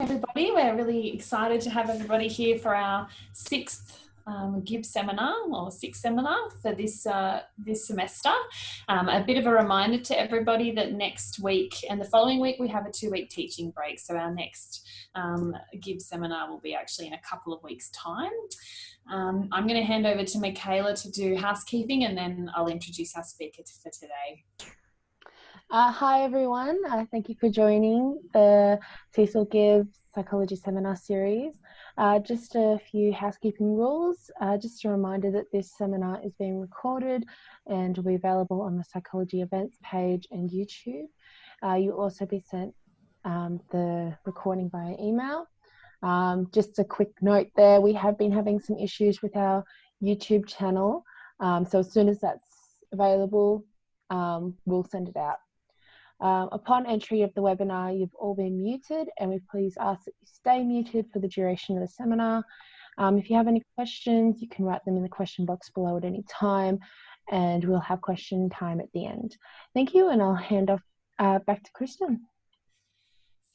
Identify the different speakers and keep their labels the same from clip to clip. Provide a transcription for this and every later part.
Speaker 1: everybody. We're really excited to have everybody here for our sixth um, seminar or sixth seminar for this uh, this semester. Um, a bit of a reminder to everybody that next week and the following week we have a two week teaching break. So our next um, seminar will be actually in a couple of weeks time. Um, I'm going to hand over to Michaela to do housekeeping and then I'll introduce our speaker for today.
Speaker 2: Uh, hi everyone, uh, thank you for joining the Cecil Gibb's Psychology Seminar Series. Uh, just a few housekeeping rules. Uh, just a reminder that this seminar is being recorded and will be available on the Psychology Events page and YouTube. Uh, you'll also be sent um, the recording via email. Um, just a quick note there, we have been having some issues with our YouTube channel. Um, so as soon as that's available, um, we'll send it out. Um, upon entry of the webinar, you've all been muted and we please ask that you stay muted for the duration of the seminar. Um, if you have any questions, you can write them in the question box below at any time and we'll have question time at the end. Thank you and I'll hand off uh, back to Kristen.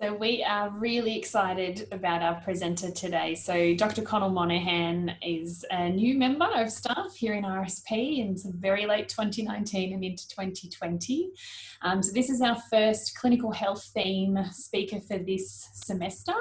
Speaker 1: So we are really excited about our presenter today. So Dr. Conal Monaghan is a new member of staff here in RSP in very late 2019 and into 2020. Um, so this is our first clinical health theme speaker for this semester.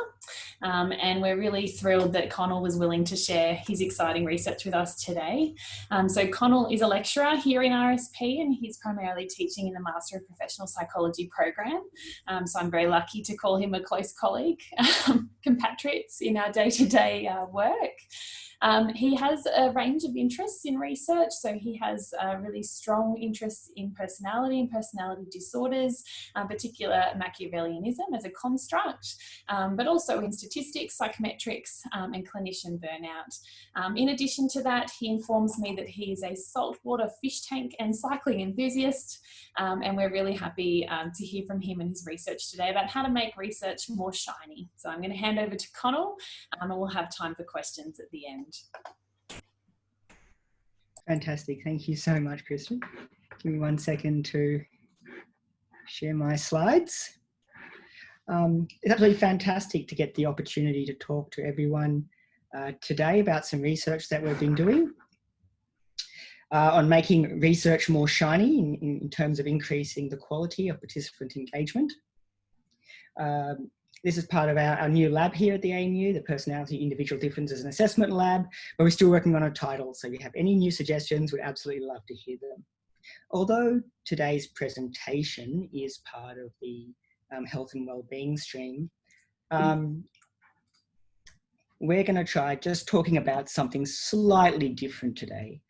Speaker 1: Um, and we're really thrilled that Conal was willing to share his exciting research with us today. Um, so Conal is a lecturer here in RSP and he's primarily teaching in the Master of Professional Psychology program. Um, so I'm very lucky to call call him a close colleague, um, compatriots in our day-to-day -day, uh, work. Um, he has a range of interests in research, so he has a really strong interests in personality and personality disorders, um, particular Machiavellianism as a construct, um, but also in statistics, psychometrics, um, and clinician burnout. Um, in addition to that, he informs me that he is a saltwater fish tank and cycling enthusiast, um, and we're really happy to hear from him and his research today about how to make research more shiny. So I'm going to hand over to Conal, and we'll have time for questions at the end.
Speaker 3: Fantastic. Thank you so much, Kristen. Give me one second to share my slides. Um, it's absolutely fantastic to get the opportunity to talk to everyone uh, today about some research that we've been doing uh, on making research more shiny in, in, terms of increasing the quality of participant engagement. Um, this is part of our, our new lab here at the ANU, the Personality Individual Differences and Assessment Lab, but we're still working on a title. So if you have any new suggestions, we'd absolutely love to hear them. Although today's presentation is part of the um, health and well-being stream, um, we're going to try just talking about something slightly different today.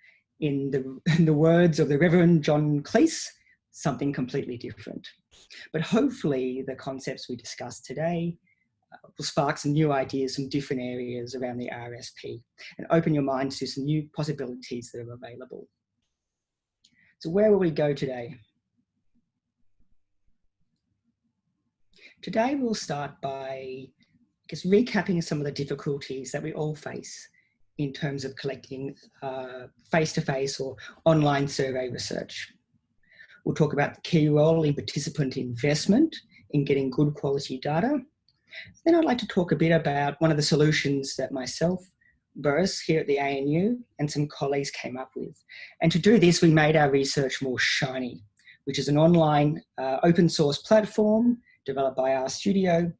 Speaker 3: In the, in the words of the Reverend John Cleese, something completely different. But hopefully the concepts we discussed today uh, will spark some new ideas from different areas around the RSP and open your mind to some new possibilities that are available. So where will we go today? Today we'll start by just recapping some of the difficulties that we all face in terms of collecting uh, face-to-face uh, -face or online survey research. We'll talk about the key role in participant investment in getting good quality data. Then I'd like to talk a bit about one of the solutions that myself, Boris here at the ANU and some colleagues came up with. And to do this, we made our research more shiny, which is an online uh, open source platform developed by RStudio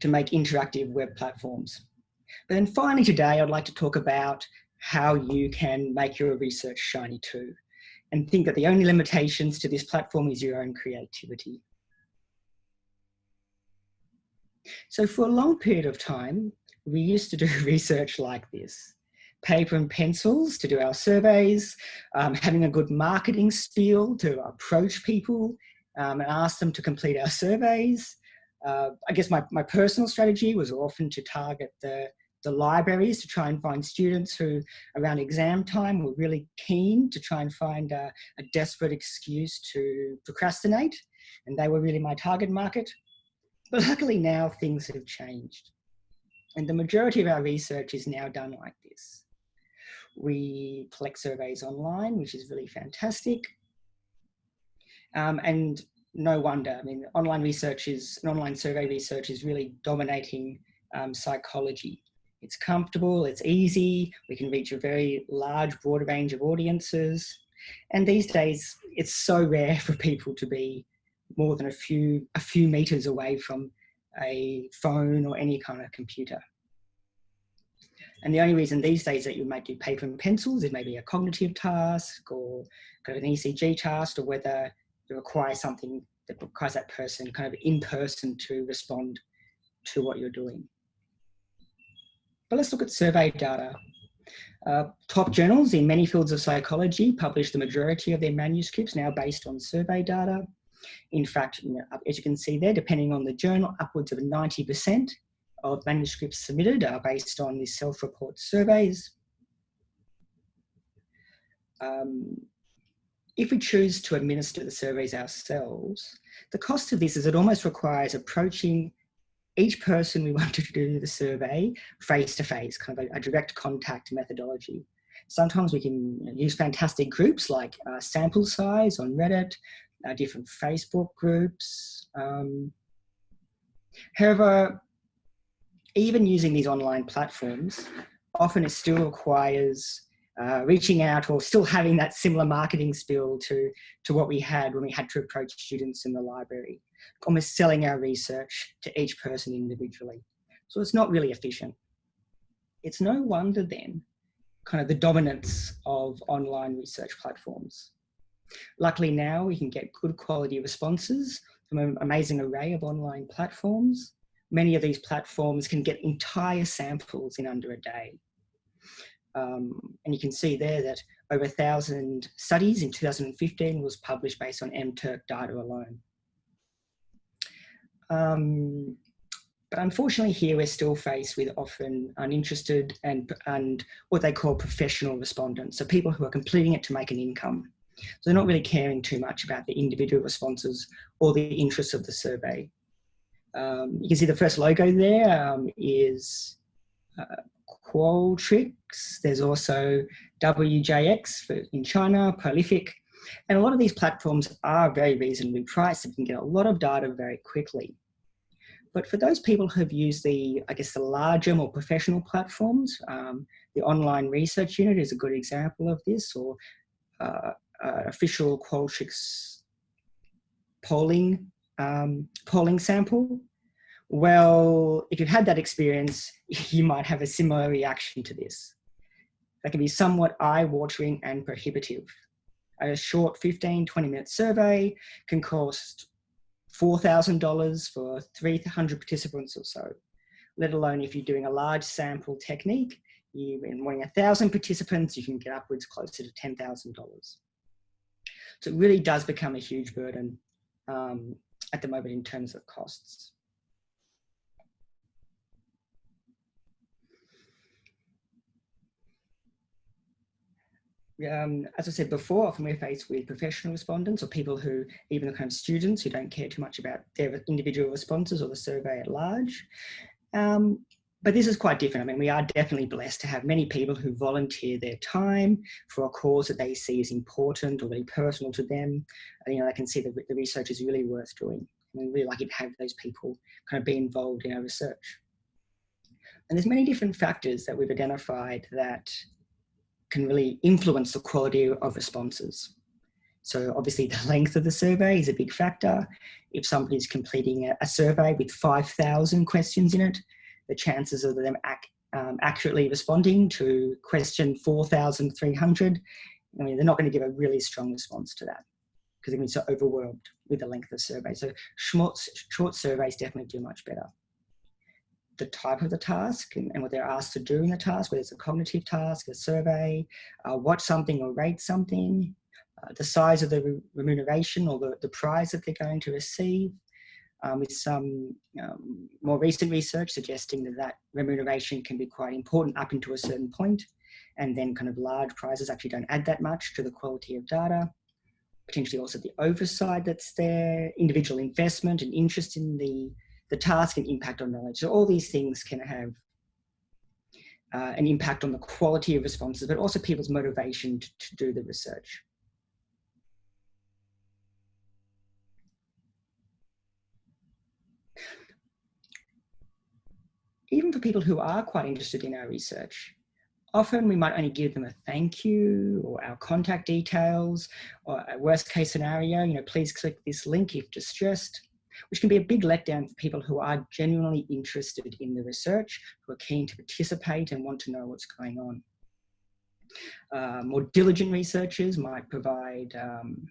Speaker 3: to make interactive web platforms. But then finally today, I'd like to talk about how you can make your research shiny too and think that the only limitations to this platform is your own creativity. So for a long period of time, we used to do research like this. Paper and pencils to do our surveys, um, having a good marketing spiel to approach people um, and ask them to complete our surveys. Uh, I guess my, my personal strategy was often to target the the libraries to try and find students who around exam time were really keen to try and find a, a desperate excuse to procrastinate and they were really my target market. But luckily now things have changed and the majority of our research is now done like this. We collect surveys online, which is really fantastic. Um, and no wonder. I mean, online research is, online survey research is really dominating um, psychology. It's comfortable, it's easy, we can reach a very large, broad range of audiences. And these days, it's so rare for people to be more than a few, a few meters away from a phone or any kind of computer. And the only reason these days that you might do paper and pencils is maybe a cognitive task or kind of an ECG task or whether you require something that requires that person kind of in person to respond to what you're doing. But let's look at survey data. Uh, top journals in many fields of psychology publish the majority of their manuscripts now based on survey data. In fact, you know, as you can see there, depending on the journal, upwards of 90% of manuscripts submitted are based on these self-report surveys. Um, if we choose to administer the surveys ourselves, the cost of this is it almost requires approaching each person we wanted to do the survey face to face, kind of a, a direct contact methodology. Sometimes we can use fantastic groups like uh, Sample Size on Reddit, uh, different Facebook groups. Um, however, even using these online platforms, often it still requires uh, reaching out or still having that similar marketing spiel to, to what we had when we had to approach students in the library, almost selling our research to each person individually. So it's not really efficient. It's no wonder then kind of the dominance of online research platforms. Luckily now we can get good quality responses from an amazing array of online platforms. Many of these platforms can get entire samples in under a day. Um, and you can see there that over a thousand studies in 2015 was published based on MTurk data alone. Um, but unfortunately here we're still faced with often uninterested and, and what they call professional respondents. So people who are completing it to make an income. So they're not really caring too much about the individual responses or the interests of the survey. Um, you can see the first logo there um, is uh, Qualtrics. There's also WJX for, in China, Prolific. And a lot of these platforms are very reasonably priced and can get a lot of data very quickly. But for those people who have used the, I guess, the larger, more professional platforms, um, the online research unit is a good example of this, or uh, uh, official Qualtrics polling um, polling sample, well, if you've had that experience, you might have a similar reaction to this. That can be somewhat eye-watering and prohibitive. A short 15, 20 minute survey can cost $4,000 for 300 participants or so, let alone if you're doing a large sample technique, you're wanting a thousand participants, you can get upwards closer to $10,000. So it really does become a huge burden um, at the moment in terms of costs. Um, as I said before, often we're faced with professional respondents or people who, even the kind of students who don't care too much about their individual responses or the survey at large. Um, but this is quite different. I mean, we are definitely blessed to have many people who volunteer their time for a cause that they see as important or very personal to them. And, you know, they can see that the research is really worth doing. And we're really lucky to have those people kind of be involved in our research. And there's many different factors that we've identified that can really influence the quality of responses. So obviously the length of the survey is a big factor. If somebody's completing a, survey with 5,000 questions in it, the chances of them ac um, accurately responding to question 4,300, I mean, they're not going to give a really strong response to that because they're going to be so overwhelmed with the length of the survey. So short, short surveys definitely do much better the type of the task and, and, what they're asked to do in the task, whether it's a cognitive task, a survey, uh, watch something or rate something, uh, the size of the re remuneration or the, the prize that they're going to receive, um, with some um, more recent research suggesting that that remuneration can be quite important up into a certain point, and then kind of large prizes actually don't add that much to the quality of data. Potentially also the oversight that's there, individual investment and interest in the the task and impact on knowledge. So all these things can have uh, an impact on the quality of responses, but also people's motivation to, to do the research. Even for people who are quite interested in our research, often we might only give them a thank you or our contact details or a worst case scenario, you know, please click this link if distressed which can be a big letdown for people who are genuinely interested in the research, who are keen to participate and want to know what's going on. Uh, more diligent researchers might provide um,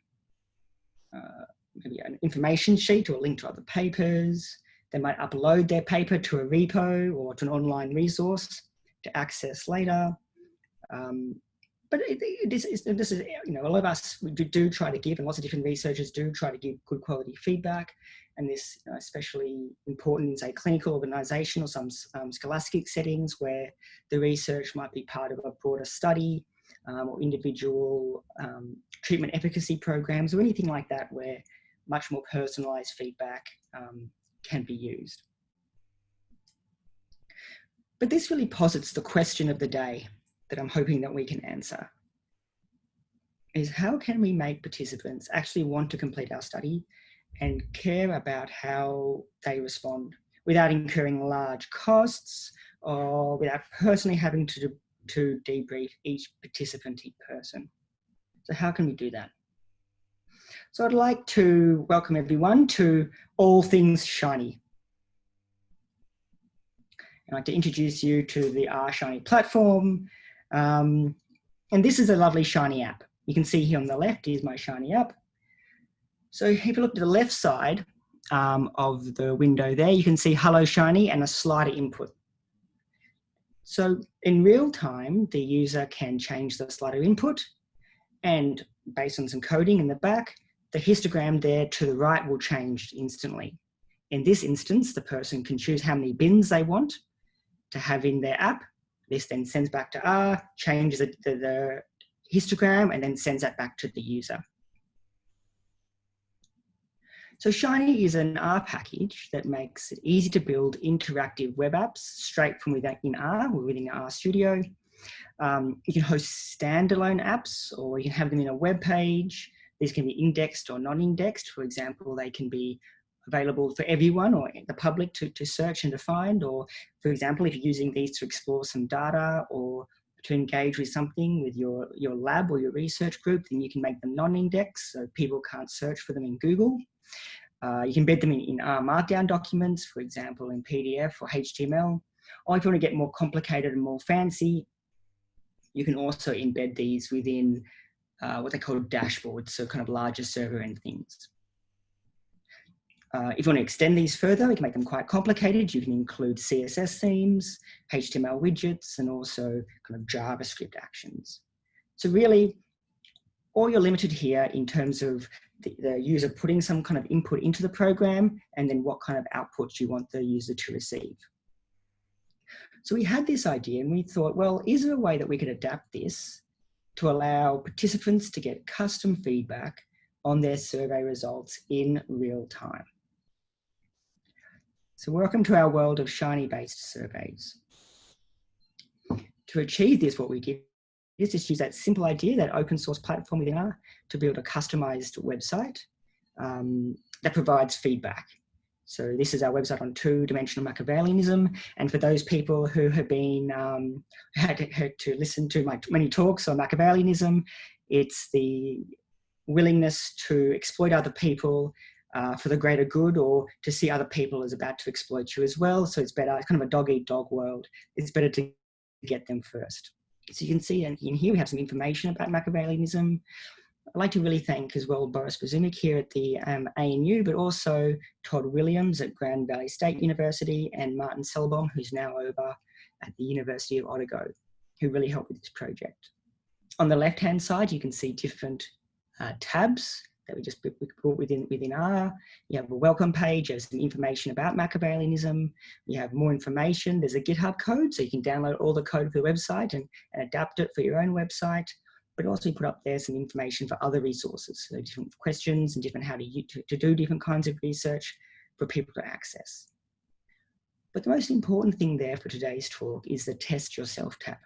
Speaker 3: uh, maybe an information sheet or a link to other papers. They might upload their paper to a repo or to an online resource to access later. Um, but it, it is, this is, you know, a lot of us we do, try to give, and lots of different researchers do try to give good quality feedback. And this you know, especially important in, say, clinical organisation or some um, scholastic settings where the research might be part of a broader study um, or individual um, treatment efficacy programs or anything like that where much more personalised feedback um, can be used. But this really posits the question of the day that I'm hoping that we can answer is how can we make participants actually want to complete our study and care about how they respond without incurring large costs or without personally having to, to debrief each participant in person. So how can we do that? So I'd like to welcome everyone to All Things Shiny. I'd like to introduce you to the R Shiny platform. Um, and this is a lovely Shiny app. You can see here on the left is my Shiny app. So if you look to the left side um, of the window there, you can see Hello Shiny and a slider input. So in real time, the user can change the slider input and based on some coding in the back, the histogram there to the right will change instantly. In this instance, the person can choose how many bins they want to have in their app. This then sends back to R, changes the, the, the histogram, and then sends that back to the user. So Shiny is an R package that makes it easy to build interactive web apps straight from within in R or within RStudio. Um, you can host standalone apps or you can have them in a web page. These can be indexed or non-indexed. For example, they can be available for everyone or the public to, to search and to find, or for example, if you're using these to explore some data or to engage with something with your, your lab or your research group, then you can make them non-index so people can't search for them in Google. Uh, you can embed them in, in R Markdown documents, for example, in PDF or HTML. Or if you want to get more complicated and more fancy, you can also embed these within uh, what they call dashboards, so kind of larger server end things. Uh, if you want to extend these further, you can make them quite complicated. You can include CSS themes, HTML widgets, and also kind of JavaScript actions. So really, all you're limited here in terms of the, the, user putting some kind of input into the program and then what kind of output you want the user to receive. So we had this idea and we thought, well, is there a way that we could adapt this to allow participants to get custom feedback on their survey results in real time? So welcome to our world of Shiny-based surveys. To achieve this, what we did is just use that simple idea, that open source platform within R, to build a customized website um, that provides feedback. So this is our website on two-dimensional Machiavellianism. And for those people who have been, um, had, had to listen to my many talks on Machiavellianism, it's the willingness to exploit other people uh, for the greater good or to see other people as about to exploit you as well. So it's better, it's kind of a dog eat dog world. It's better to get them first. So you can see in here we have some information about Machiavellianism. I'd like to really thank as well Boris Bizumic here at the um, ANU, but also Todd Williams at Grand Valley State University and Martin Sellbom, who's now over at the University of Otago, who really helped with this project. On the left-hand side, you can see different uh, tabs that we just put within, within R. You have a welcome page, there's some information about Machiavellianism. You have more information. There's a GitHub code, so you can download all the code for the website and, and adapt it for your own website. But also put up there some information for other resources, so different questions and different how to, to, to do different kinds of research for people to access. But the most important thing there for today's talk is the test yourself tab.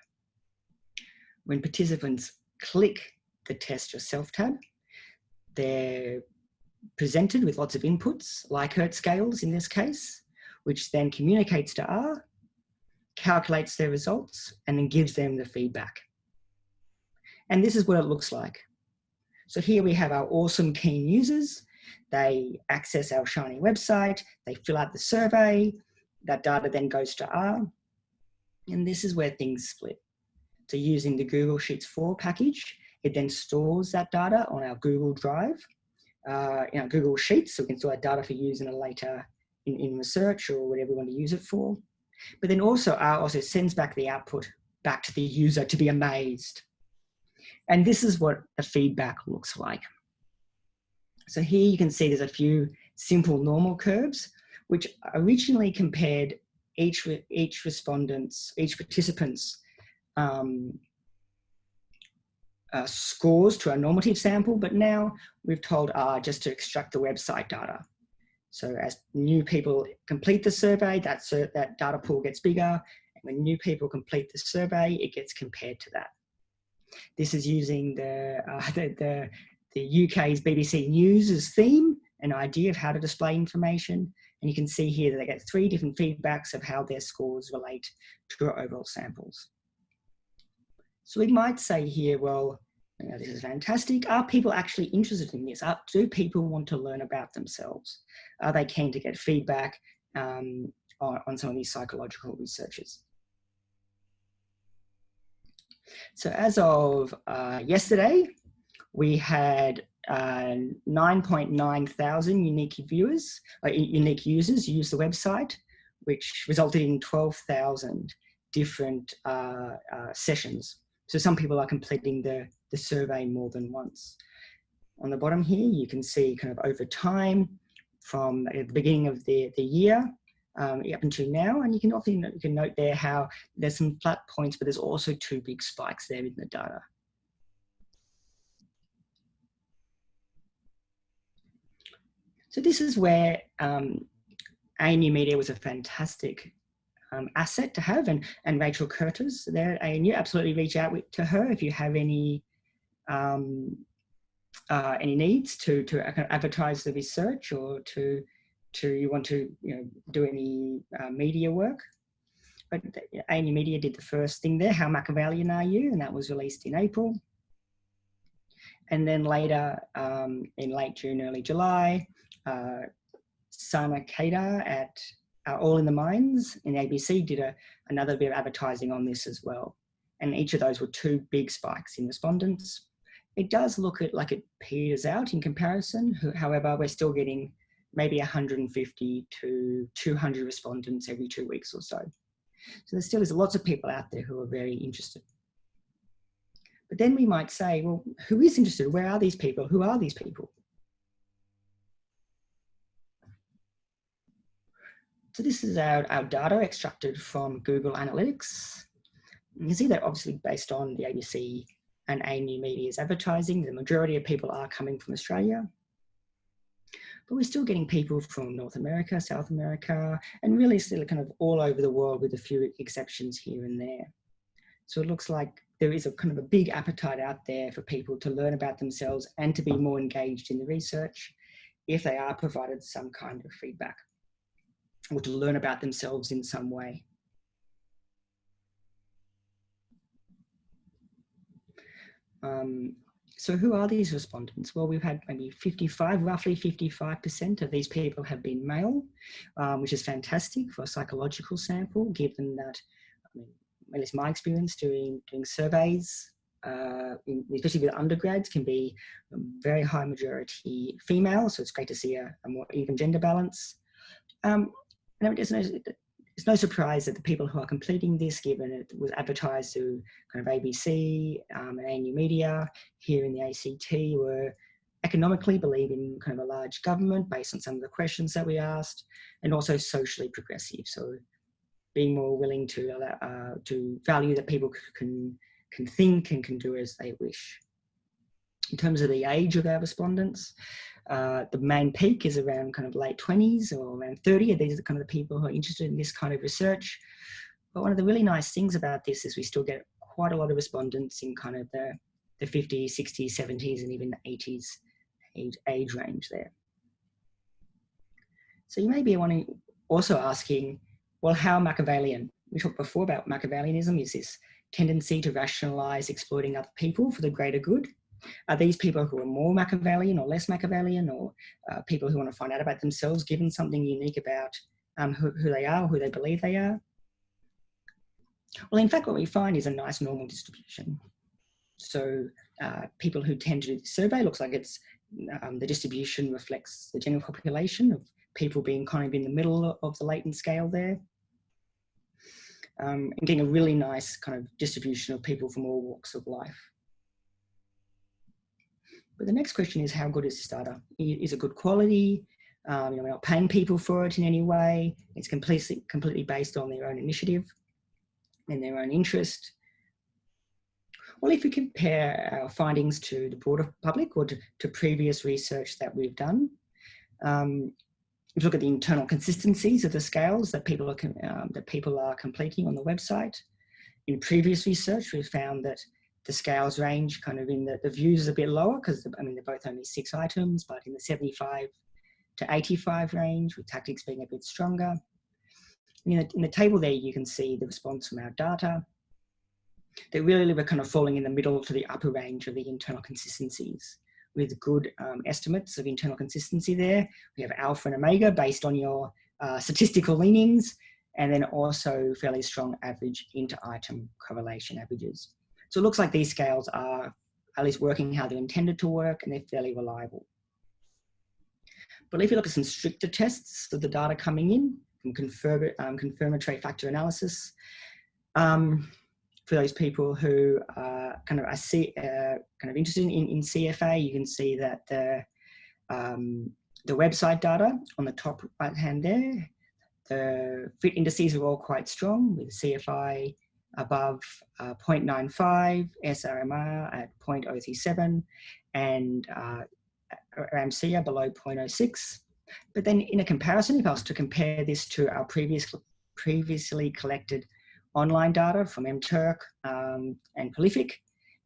Speaker 3: When participants click the test yourself tab, they're presented with lots of inputs, like Likert scales in this case, which then communicates to R, calculates their results, and then gives them the feedback. And this is what it looks like. So here we have our awesome keen users. They access our Shiny website, they fill out the survey, that data then goes to R, and this is where things split. So using the Google Sheets 4 package, it then stores that data on our Google Drive, uh, in our Google Sheets, so we can store that data for use in a later in, in research or whatever we want to use it for. But then also R also sends back the output back to the user to be amazed. And this is what the feedback looks like. So here you can see there's a few simple normal curves, which originally compared each, each respondent's, each participant's um, uh, scores to a normative sample, but now we've told R just to extract the website data. So as new people complete the survey, that, that data pool gets bigger. And when new people complete the survey, it gets compared to that. This is using the, uh, the, the, the UK's BBC News' theme, an idea of how to display information. And you can see here that they get three different feedbacks of how their scores relate to our overall samples. So we might say here, well, you know, this is fantastic. Are people actually interested in this? Are, do people want to learn about themselves? Are they keen to get feedback um, on, on some of these psychological researches? So as of uh, yesterday, we had uh, 9.9 thousand unique viewers, uh, unique users use the website, which resulted in 12,000 different uh, uh, sessions. So some people are completing the, the survey more than once. On the bottom here, you can see kind of over time from the beginning of the, the year um, up until now. And you can often you can note there how there's some flat points, but there's also two big spikes there in the data. So this is where um, ANU Media was a fantastic um, asset to have and, and Rachel Curtis there at ANU, absolutely reach out to her if you have any um, uh, any needs to, to advertise the research or to to you want to you know do any uh, media work. But ANU Media did the first thing there, How Machiavellian Are You? And that was released in April. And then later, um, in late June, early July, uh, Sana Qadar at uh, All in the Minds in ABC did a, another bit of advertising on this as well. And each of those were two big spikes in respondents. It does look at like it peters out in comparison. However, we're still getting maybe 150 to 200 respondents every two weeks or so. So there still is lots of people out there who are very interested. But then we might say, well, who is interested? Where are these people? Who are these people? So this is our, our data extracted from Google Analytics. You can see that obviously based on the ABC and ANU Media's advertising, the majority of people are coming from Australia but we're still getting people from North America, South America, and really still kind of all over the world with a few exceptions here and there. So it looks like there is a kind of a big appetite out there for people to learn about themselves and to be more engaged in the research if they are provided some kind of feedback or to learn about themselves in some way. Um, so who are these respondents? Well, we've had maybe 55, roughly 55% of these people have been male, um, which is fantastic for a psychological sample, given that, I mean, at least my experience doing, doing surveys, uh, especially with undergrads, can be a very high majority female. So it's great to see a, a more even gender balance. Um, and it no, it's no surprise that the people who are completing this, given it was advertised to kind of ABC um, and ANU Media here in the ACT, were economically believe in kind of a large government based on some of the questions that we asked, and also socially progressive. So being more willing to uh, to value that people can can think and can do as they wish. In terms of the age of our respondents, uh, the main peak is around kind of late 20s or around 30. These are kind of the people who are interested in this kind of research. But one of the really nice things about this is we still get quite a lot of respondents in kind of the, the 50s, 60s, 70s, and even the 80s age, age range there. So you may be wanting, also asking, well, how Machiavellian? we talked before about Machiavellianism is this tendency to rationalize exploiting other people for the greater good. Are these people who are more Machiavellian or less Machiavellian or uh, people who want to find out about themselves, given something unique about um, who, who they are, who they believe they are? Well, in fact, what we find is a nice normal distribution. So uh, people who tend to do the survey looks like it's um, the distribution reflects the general population of people being kind of in the middle of the latent scale there. Um, and getting a really nice kind of distribution of people from all walks of life. But the next question is how good is this data? Is it good quality? Um, you know, we're not paying people for it in any way. It's completely, completely based on their own initiative and their own interest. Well, if we compare our findings to the broader public or to, to previous research that we've done, um, we look at the internal consistencies of the scales that people are um, that people are completing on the website. In previous research, we've found that the scales range kind of in the, the views a bit lower because I mean they're both only six items, but in the 75 to 85 range, with tactics being a bit stronger. In the, in the table there, you can see the response from our data. They really were kind of falling in the middle to the upper range of the internal consistencies with good um, estimates of internal consistency there. We have alpha and omega based on your uh, statistical leanings, and then also fairly strong average inter-item correlation averages. So it looks like these scales are at least working how they're intended to work and they're fairly reliable. But if you look at some stricter tests of the data coming in from confirm, um, confirmatory factor analysis, um, for those people who are kind of are uh, kind of interested in, in CFA, you can see that the um, the website data on the top right hand there, the fit indices are all quite strong with CFI above uh, 0.95, SRMR at 0.037, and uh, RMSEA below 0.06. But then in a comparison, if I was to compare this to our previous, previously collected online data from MTurk um, and Prolific,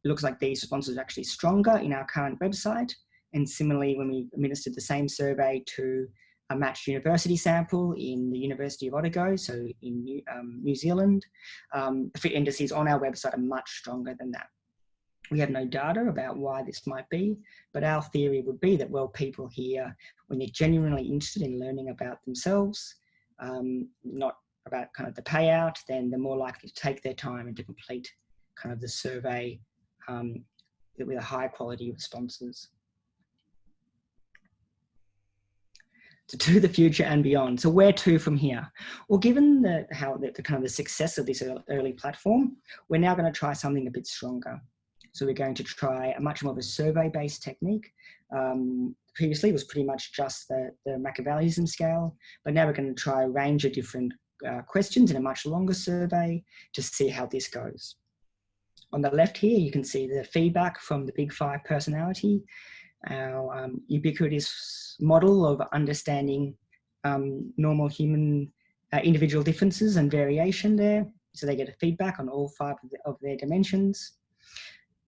Speaker 3: it looks like these responses are actually stronger in our current website. And similarly, when we administered the same survey to a matched university sample in the University of Otago, so in New, um, New Zealand, um, the fit indices on our website are much stronger than that. We have no data about why this might be, but our theory would be that, well, people here, when they're genuinely interested in learning about themselves, um, not about kind of the payout, then they're more likely to take their time and to complete kind of the survey um, with a high quality responses. To, the future and beyond. So where to from here? Well, given the, how the, the kind of the success of this early platform, we're now going to try something a bit stronger. So we're going to try a much more of a survey-based technique. Um, previously, it was pretty much just the, the Machiavellianism scale, but now we're going to try a range of different uh, questions in a much longer survey to see how this goes. On the left here, you can see the feedback from the Big Five personality, our um, ubiquitous model of understanding um, normal human uh, individual differences and variation there. So they get a feedback on all five of, the, of their dimensions.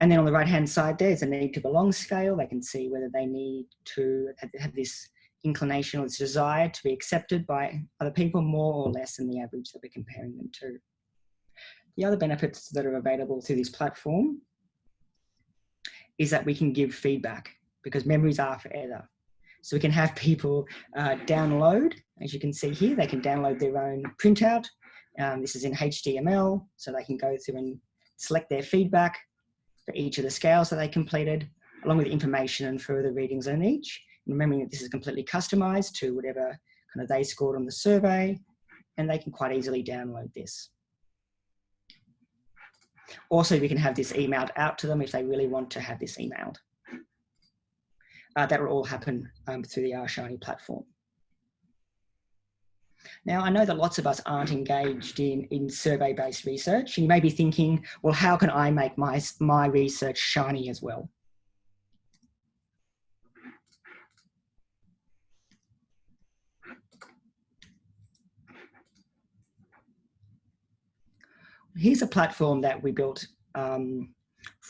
Speaker 3: And then on the right hand side there is a need to belong scale. They can see whether they need to have this inclination or this desire to be accepted by other people more or less than the average that we're comparing them to. The other benefits that are available through this platform is that we can give feedback because memories are forever. So we can have people uh, download, as you can see here, they can download their own printout. Um, this is in HTML, so they can go through and select their feedback for each of the scales that they completed, along with information and further readings on each. Remembering that this is completely customized to whatever kind of they scored on the survey, and they can quite easily download this. Also, we can have this emailed out to them if they really want to have this emailed uh, that will all happen um, through the rShiny platform. Now, I know that lots of us aren't engaged in, in survey-based research. And you may be thinking, well, how can I make my, my research shiny as well? Here's a platform that we built um,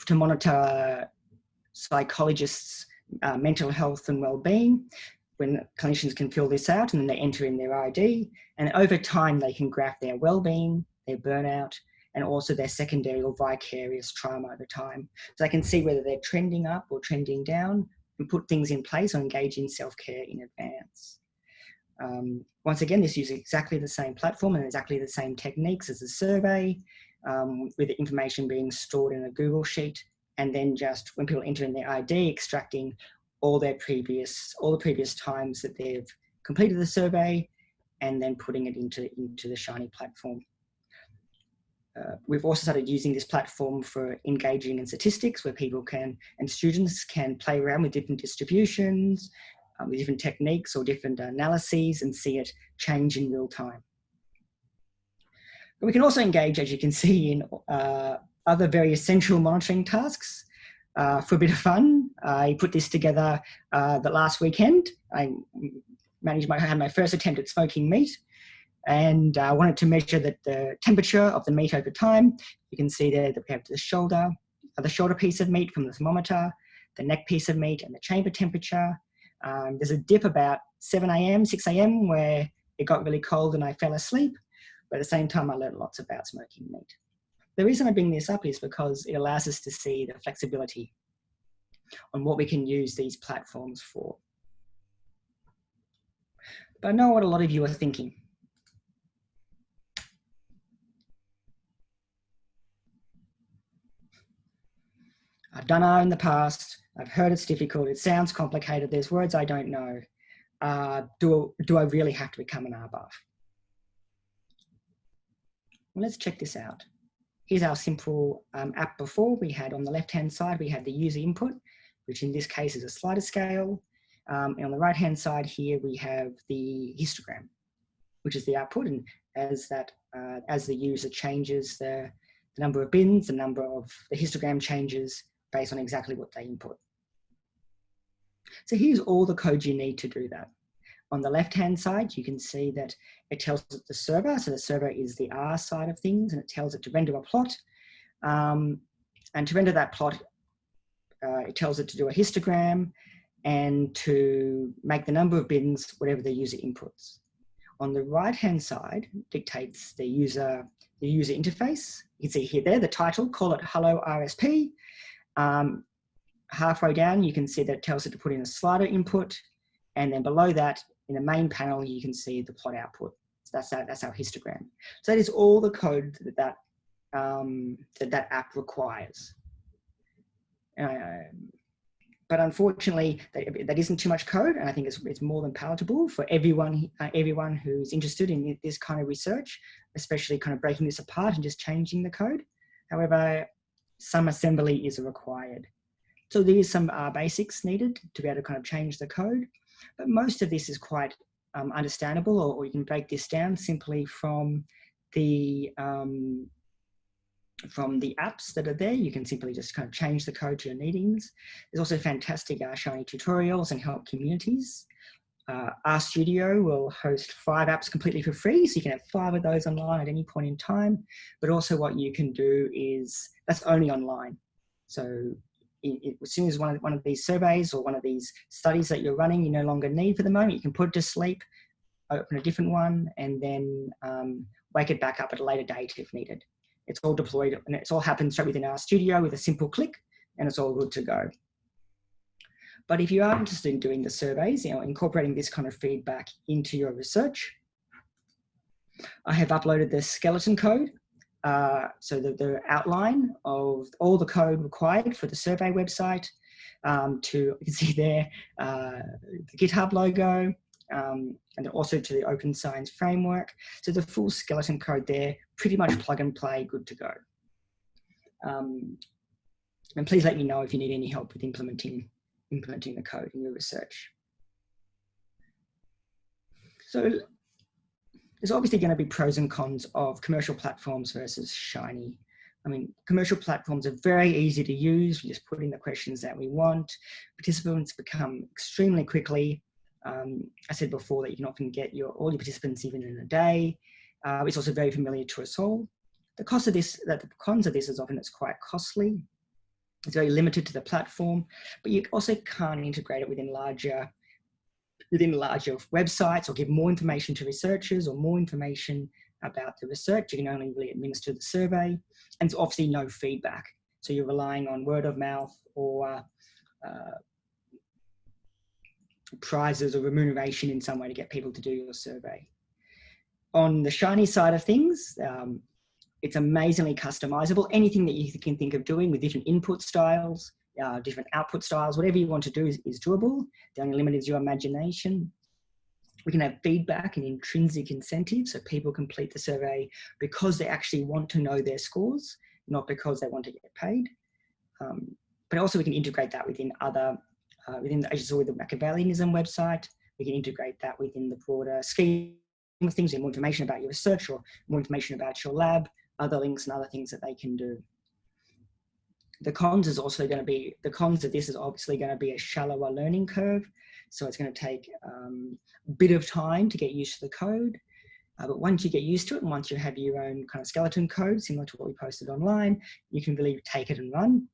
Speaker 3: to monitor psychologists uh, mental health and well-being when clinicians can fill this out and then they enter in their ID and over time they can graph their well-being, their burnout, and also their secondary or vicarious trauma over time. So they can see whether they're trending up or trending down and put things in place or engage in self-care in advance. Um, once again, this uses exactly the same platform and exactly the same techniques as the survey, um, with the information being stored in a Google Sheet, and then just when people enter in their ID, extracting all their previous, all the previous times that they've completed the survey, and then putting it into, into the Shiny platform. Uh, we've also started using this platform for engaging in statistics where people can and students can play around with different distributions, um, with different techniques or different analyses and see it change in real time. But we can also engage, as you can see, in uh, other very essential monitoring tasks. Uh, for a bit of fun, I put this together uh, the last weekend. I managed my, had my first attempt at smoking meat and I uh, wanted to measure the, the temperature of the meat over time. You can see there that we have the shoulder, the shoulder piece of meat from the thermometer, the neck piece of meat and the chamber temperature. Um, there's a dip about 7 a.m., 6 a.m. where it got really cold and I fell asleep. But at the same time, I learned lots about smoking meat. The reason I bring this up is because it allows us to see the flexibility on what we can use these platforms for. But I know what a lot of you are thinking. I've done R in the past. I've heard it's difficult. It sounds complicated. There's words I don't know. Uh, do, do I really have to become an R buff? Well, let's check this out. Here's our simple um, app before. We had on the left-hand side, we had the user input, which in this case is a slider scale. Um, and on the right-hand side here, we have the histogram, which is the output. And as that, uh, as the user changes the, the number of bins, the number of the histogram changes based on exactly what they input. So here's all the code you need to do that. On the left-hand side, you can see that it tells it the server. So the server is the R side of things, and it tells it to render a plot. Um, and to render that plot, uh, it tells it to do a histogram and to make the number of bins whatever the user inputs. On the right-hand side, dictates the user the user interface. You can see here there the title, call it Hello RSP. Um, halfway down, you can see that it tells it to put in a slider input. And then below that, in the main panel, you can see the plot output. So that's our, that's our histogram. So that is all the code that that, um, that, that app requires. Um, but unfortunately, that, that isn't too much code, and I think it's, it's more than palatable for everyone, uh, everyone who's interested in this kind of research, especially kind of breaking this apart and just changing the code. However, some assembly is required. So there is some uh, basics needed to be able to kind of change the code, but most of this is quite um, understandable, or, or, you can break this down simply from the um, from the apps that are there. You can simply just kind of change the code to your needings. There's also fantastic uh, Shiny tutorials and help communities. Uh, RStudio will host five apps completely for free, so you can have five of those online at any point in time. But also what you can do is, that's only online. So it, as soon as one of, one of these surveys or one of these studies that you're running you no longer need for the moment, you can put it to sleep, open a different one, and then um, wake it back up at a later date if needed. It's all deployed and it's all happened straight within RStudio with a simple click and it's all good to go. But if you are interested in doing the surveys, you know, incorporating this kind of feedback into your research, I have uploaded the skeleton code. Uh, so the, the outline of all the code required for the survey website um, to, you can see there, uh, the GitHub logo, um, and also to the Open Science Framework. So the full skeleton code there, pretty much plug and play, good to go. Um, and please let me know if you need any help with implementing implementing the code in your research. So there's obviously going to be pros and cons of commercial platforms versus Shiny. I mean, commercial platforms are very easy to use. We just put in the questions that we want. Participants become extremely quickly. Um, I said before that you can often get your all your participants even in a day. Uh, it's also very familiar to us all. The cost of this, that the cons of this is often it's quite costly. It's very limited to the platform, but you also can't integrate it within larger within larger websites or give more information to researchers or more information about the research. You can only really administer the survey and it's obviously no feedback. So you're relying on word of mouth or uh, prizes or remuneration in some way to get people to do your survey. On the Shiny side of things, um, it's amazingly customizable. Anything that you can think of doing with different input styles, uh, different output styles, whatever you want to do is, is doable. The only limit is your imagination. We can have feedback and intrinsic incentives so people complete the survey because they actually want to know their scores, not because they want to get paid. Um, but also we can integrate that within other, uh, within, as you saw with the Machiavellianism website, we can integrate that within the broader scheme of things and more information about your research or more information about your lab, other links and other things that they can do. The cons is also going to be, the cons of this is obviously going to be a shallower learning curve. So it's going to take um, a bit of time to get used to the code. Uh, but once you get used to it and once you have your own kind of skeleton code, similar to what we posted online, you can really take it and run.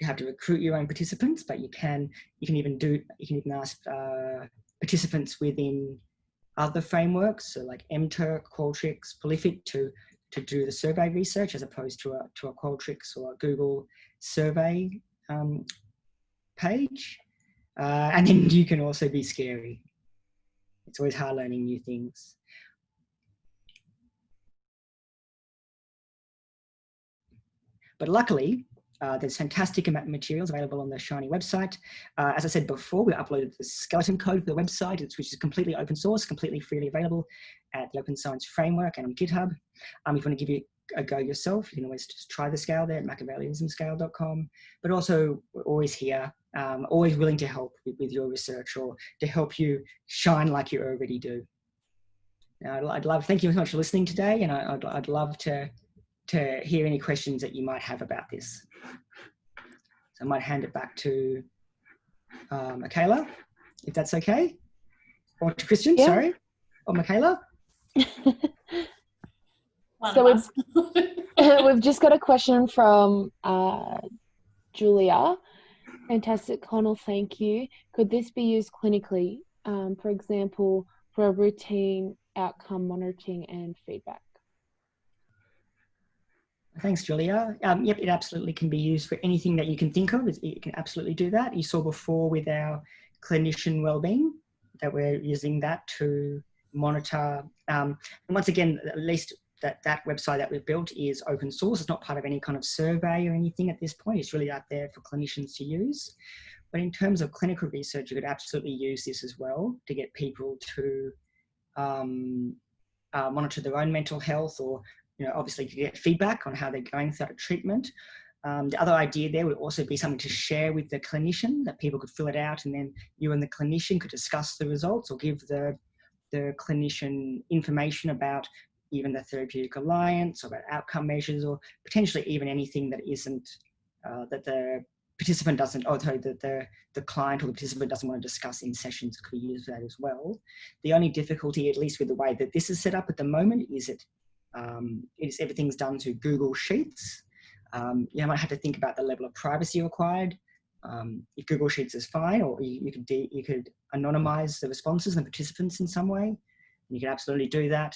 Speaker 3: You have to recruit your own participants, but you can, you can even do, you can even ask uh, participants within other frameworks, so like MTurk, Qualtrics, Prolific to to do the survey research as opposed to a, to a Qualtrics or a Google survey um, page. Uh, and then you can also be scary. It's always hard learning new things. But luckily, uh, there's fantastic materials available on the Shiny website. Uh, as I said before, we uploaded the skeleton code for the website, which is completely open source, completely freely available at the Open Science Framework and on GitHub. Um, if you want to give it a go yourself, you can always just try the scale there at machiavellianismscale.com. But also, we're always here, um, always willing to help with, with, your research or to help you shine like you already do. Now, I'd, I'd love, thank you so much for listening today, and I, I'd, I'd love to to hear any questions that you might have about this. So I might hand it back to uh, Michaela, if that's okay. Or to Christian, yeah. sorry. Or Michaela.
Speaker 2: so we've, we've just got a question from uh, Julia. Fantastic, Conal, thank you. Could this be used clinically, um, for example, for a routine outcome monitoring and feedback?
Speaker 3: Thanks, Julia. Um, yep, it absolutely can be used for anything that you can think of. It can absolutely do that. You saw before with our clinician wellbeing that we're using that to monitor. Um, and once again, at least that, that website that we've built is open source. It's not part of any kind of survey or anything at this point. It's really out there for clinicians to use. But in terms of clinical research, you could absolutely use this as well to get people to um, uh, monitor their own mental health or you know, obviously to get feedback on how they're going through a treatment. Um, the other idea there would also be something to share with the clinician that people could fill it out and then you and the clinician could discuss the results or give the, the clinician information about even the therapeutic alliance or about outcome measures or potentially even anything that isn't, uh, that the participant doesn't, or sorry, the, the, the client or the participant doesn't want to discuss in sessions could be use that as well. The only difficulty, at least with the way that this is set up at the moment, is it um, everything's done to Google Sheets. Um, you might have to think about the level of privacy required. Um, if Google Sheets is fine, or you, you could you could anonymize the responses and participants in some way, you can absolutely do that.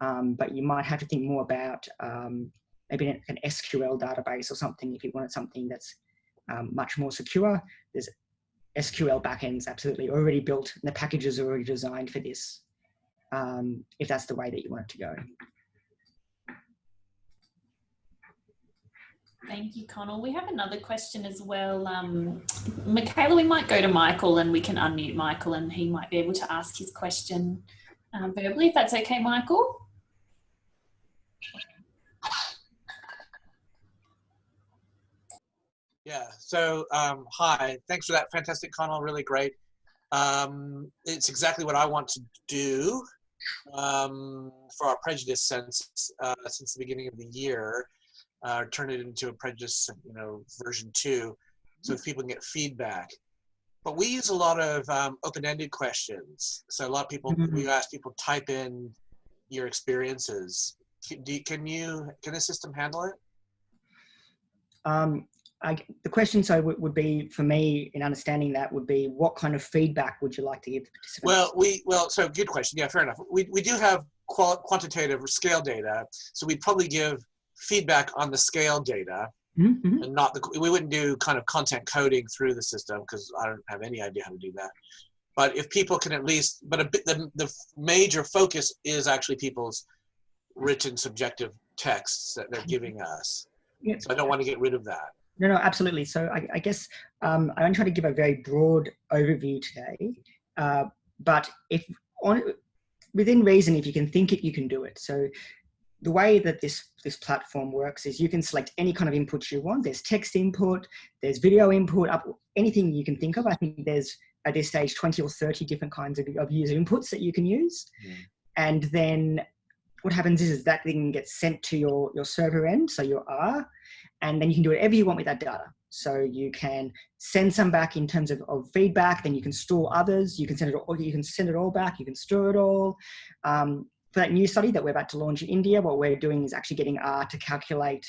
Speaker 3: Um, but you might have to think more about um, maybe an, SQL database or something if you wanted something that's um, much more secure. There's SQL backends absolutely already built, and the packages are already designed for this. if that's the way that you want it to go.
Speaker 1: Thank you, Conal. We have another question as well. Um, Michaela, we might go to Michael and we can unmute Michael and he might be able to ask his question um, verbally, if that's okay, Michael.
Speaker 4: Yeah, so um, hi, thanks for that fantastic Conal, really great. Um, it's exactly what I want to do um, for our prejudice since, uh, since the beginning of the year uh, turn it into a prejudice, you know, version two, so that people can get feedback. But we use a lot of um, open-ended questions. So a lot of people, mm-hmm. we ask people type in your experiences. Can, you, can you, can the system handle it?
Speaker 3: Um, I, the question so would, would be for me in understanding that would be what kind of feedback would you like to give the participants?
Speaker 4: Well, we well so good question. Yeah, fair enough. We we do have qual quantitative or scale data. So we'd probably give feedback on the scale data
Speaker 3: Mhm.
Speaker 4: and not the, we wouldn't do kind of content coding through the system because I don't have any idea how to do that. But if people can at least, but a bit, the, the major focus is actually people's written subjective texts that they're giving us.
Speaker 3: Yeah.
Speaker 4: So I don't want to get rid of that.
Speaker 3: No, no, absolutely. So I, I guess um, I'm trying to give a very broad overview today. Uh, but if on within reason, if you can think it, you can do it. So the way that this this platform works is you can select any kind of input you want. There's text input, there's video input, up anything you can think of. I think there's at this stage 20 or 30 different kinds of, of user inputs that you can use.
Speaker 4: Mm.
Speaker 3: And then what happens is, is that thing gets sent to your, your server end, so your R, and then you can do whatever you want with that data. So you can send some back in terms of, of feedback, then you can store others, you can send it all, you can send it all back, you can store it all. Um, for that new study that we're about to launch in India, what we're doing is actually getting R to calculate,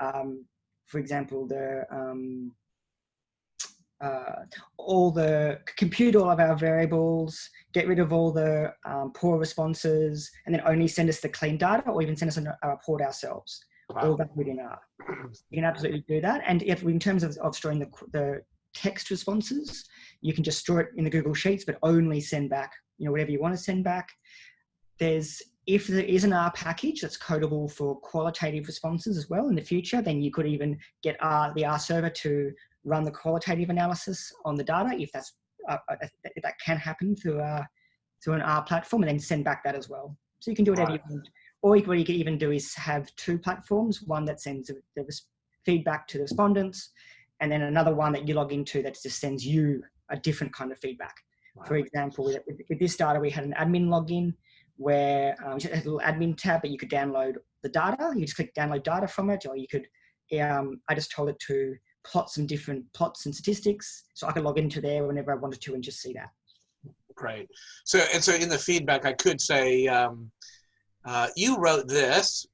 Speaker 3: um, for example, the um, uh, all the compute all of our variables, get rid of all the um, poor responses, and then only send us the clean data, or even send us a, a report ourselves. All
Speaker 4: Wow.
Speaker 3: that within R. You can absolutely do that. And if in terms of, of storing the, the text responses, you can just store it in the Google Sheets, but only send back, you know, whatever you want to send back. There's, if there is an R package that's codable for qualitative responses as well in the future, then you could even get R, the R server to run the qualitative analysis on the data if that's, uh, uh, if that can happen through, uh, through an R platform and then send back that as well. So you can do whatever
Speaker 4: Right.
Speaker 3: you want. Or you- what you could even do is have two platforms, one that sends the- feedback to the respondents, and then another one that you log into that just sends you a different kind of feedback. For example, with, with this data, we had an admin login where um, had a little admin tab, but you could download the data. You just click download data from it, or you could, um, I just told it to plot some different plots and statistics. So I could log into there whenever I wanted to and just see that.
Speaker 4: Great. So, and so in the feedback, I could say, um, uh, you wrote this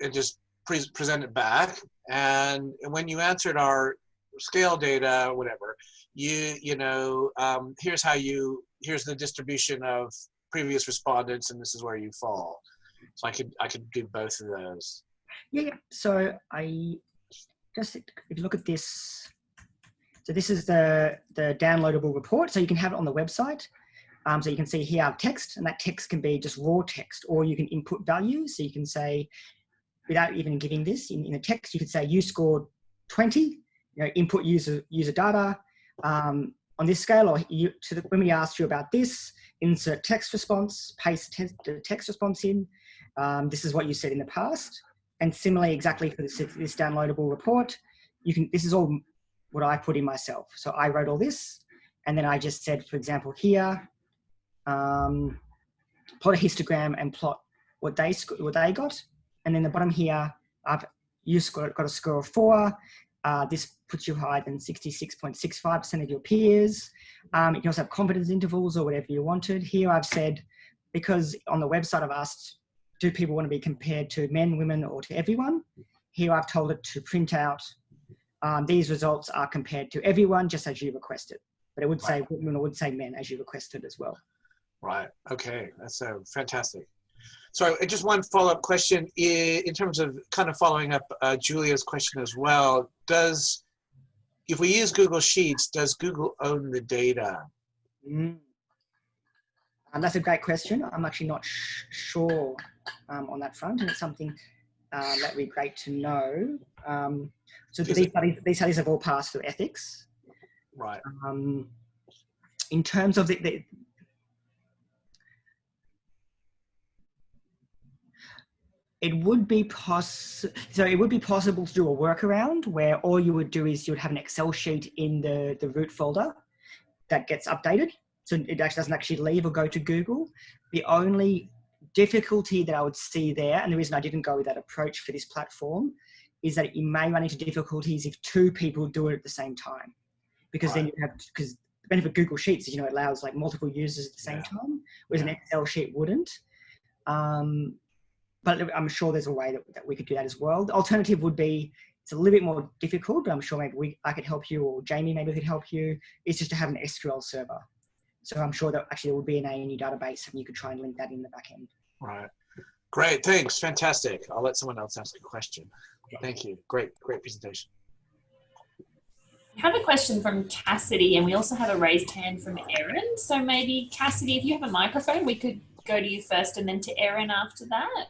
Speaker 4: and just pre present it back. And when you answered our scale data, whatever, you, you know, um, here's how you, here's the distribution of previous respondents and this is where you fall. So I could, I could do both of those.
Speaker 3: Yeah, yeah. So I just, if you look at this, so this is the, the downloadable report. So you can have it on the website. Um, so you can see here text and that text can be just raw text or you can input values. So you can say, without even giving this in, in a text, you could say you scored 20, you know, input user, user data um, on this scale or you, to the, when we asked you about this, insert text response, paste te the text response in. Um, this is what you said in the past. And similarly, exactly for this, this downloadable report, you can, this is all what I put in myself. So I wrote all this, and then I just said, for example, here, um, plot a histogram and plot what they, what they got. And then the bottom here, I've, you scored, got a score of four. Uh, this puts you higher than 66.65% of your peers. Um, you can also have confidence intervals or whatever you wanted. Here I've said, because on the website I've asked, do people want to be compared to men, women, or to everyone? Here I've told it to print out, um, these results are compared to everyone just as you requested. But it would say women or would say men as you requested as well.
Speaker 4: Right. Okay. That's uh, fantastic. So uh, just one follow-up question in terms of kind of following up uh, Julia's question as well. Does, if we use Google Sheets, does Google own the data?
Speaker 3: Mm. Um, that's a great question. I'm actually not sh- sure um, on that front, and it's something uh, that would be great to know. Um, so
Speaker 4: Is
Speaker 3: these
Speaker 4: it-
Speaker 3: studies, these studies have all passed through ethics.
Speaker 4: Right.
Speaker 3: Um, in terms of the, the it would be poss so it would be possible to do a workaround where all you would do is you would have an excel sheet in the the root folder that gets updated. So it actually doesn't actually leave or go to google. The only difficulty that i would see there and the reason i didn't go with that approach for this platform is that you may run into difficulties if two people do it at the same time. Because then you have because the benefit of google sheets is you know it allows like multiple users at the same
Speaker 4: Yeah.
Speaker 3: time whereas
Speaker 4: Yeah.
Speaker 3: an excel sheet wouldn't. Um, but I'm sure there's a way that, that we could do that as well. The alternative would be it's a little bit more difficult, but I'm sure maybe we, I could help you or Jamie maybe could help you. It's just to have an SQL server. So I'm sure that actually there would be an ANU database and you could try and link that in the back end.
Speaker 4: Right. Great, thanks, fantastic. I'll let someone else ask a question. Thank you, great, great presentation.
Speaker 1: I have a question from Cassidy and we also have a raised hand from Erin. So maybe Cassidy, if you have a microphone, we could go to you first and then to Erin after that.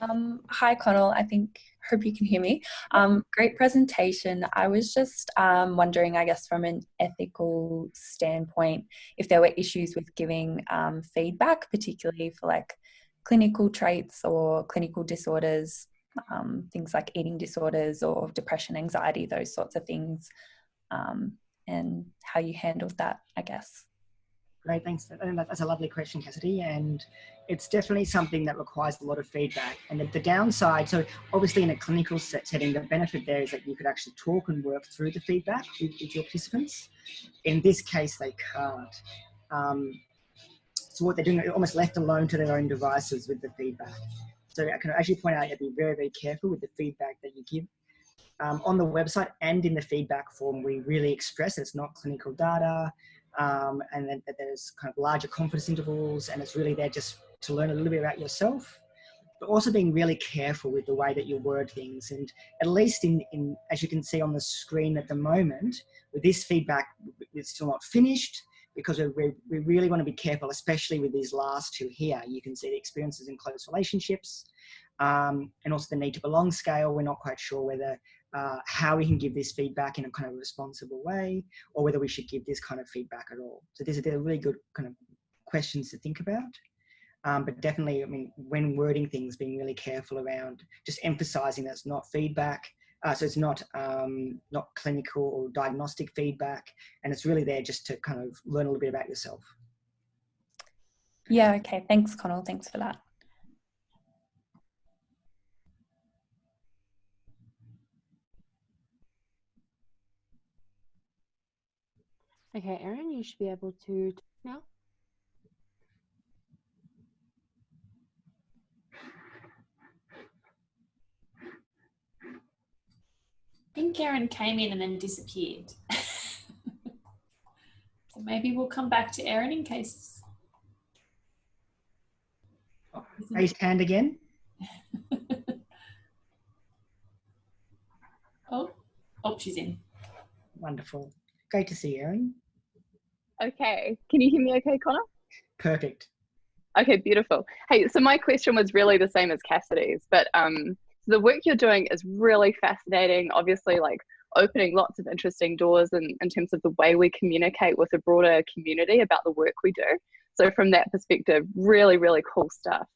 Speaker 5: Um, hi, Conal. I think, hope you can hear me. Um, great presentation. I was just um, wondering, I guess, from an ethical standpoint, if there were issues with giving um, feedback, particularly for like clinical traits or clinical disorders, um, things like eating disorders or depression, anxiety, those sorts of things, um, and how you handled that, I guess.
Speaker 3: Great, thanks. That's a lovely question, Cassidy. And it's definitely something that requires a lot of feedback. And the, the downside, so obviously in a clinical set setting, the benefit there is that you could actually talk and work through the feedback with, with your participants. In this case, they can't. Um, so what they're doing, they're almost left alone to their own devices with the feedback. So I can actually point out, you have to be very, very careful with the feedback that you give. Um, on the website and in the feedback form, we really express it's not clinical data um, and then there's kind of larger confidence intervals and it's really there just to learn a little bit about yourself but also being really careful with the way that you word things and at least in, in as you can see on the screen at the moment with this feedback it's still not finished because we, we really want to be careful especially with these last two here you can see the experiences in close relationships um, and also the need to belong scale we're not quite sure whether uh, how we can give this feedback in a kind of responsible way or whether we should give this kind of feedback at all. So these are really good kind of questions to think about. Um, but definitely, I mean, when wording things, being really careful around just emphasizing that it's not feedback. Uh, so it's not um, not clinical or diagnostic feedback, and it's really there just to kind of learn a little bit about yourself.
Speaker 5: Yeah. Okay. Thanks, Conal. Thanks for that.
Speaker 2: Okay, Erin, you should be able to talk now.
Speaker 1: I think Erin came in and then disappeared. so maybe we'll come back to Erin in case.
Speaker 3: Raise hand again.
Speaker 1: oh, oh, she's in.
Speaker 3: Wonderful. Great to see you, Erin.
Speaker 6: Okay. Can you hear me okay, Connor?
Speaker 3: Perfect.
Speaker 6: Okay, beautiful. Hey, so my question was really the same as Cassidy's, but um, the work you're doing is really fascinating. Obviously, like opening lots of interesting doors in, in terms of the way we communicate with a broader community about the work we do. So from that perspective, really, really cool stuff.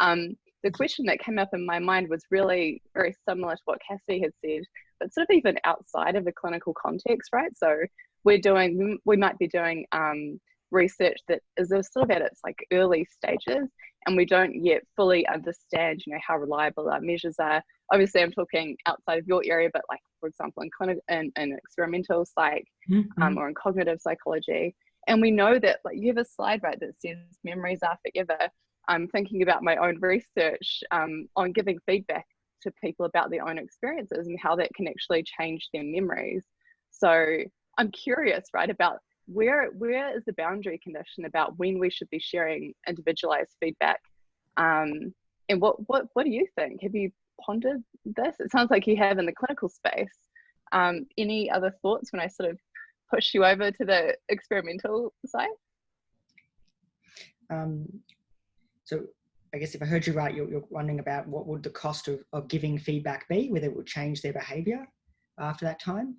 Speaker 6: Um, the question that came up in my mind was really very similar to what Cassidy had said, but sort of even outside of the clinical context, right? So we're doing we might be doing um, research that is sort of at its like early stages and we don't yet fully understand you know how reliable our measures are. Obviously i'm talking outside of your area but like for example in clinical in, in experimental psych mm -hmm. um, or in cognitive psychology. And we know that like you have a slide right that says memories are forever. I'm thinking about my own research um, on giving feedback to people about their own experiences and how that can actually change their memories. So I'm curious, right, about where where is the boundary condition about when we should be sharing individualized feedback, um, and what what what do you think? Have you pondered this? It sounds like you have in the clinical space. Um, any other thoughts when I sort of push you over to the experimental side?
Speaker 3: Um, so I guess if I heard you right, you're, you're, wondering about what would the cost of, of giving feedback be, whether it would change their behavior after that time?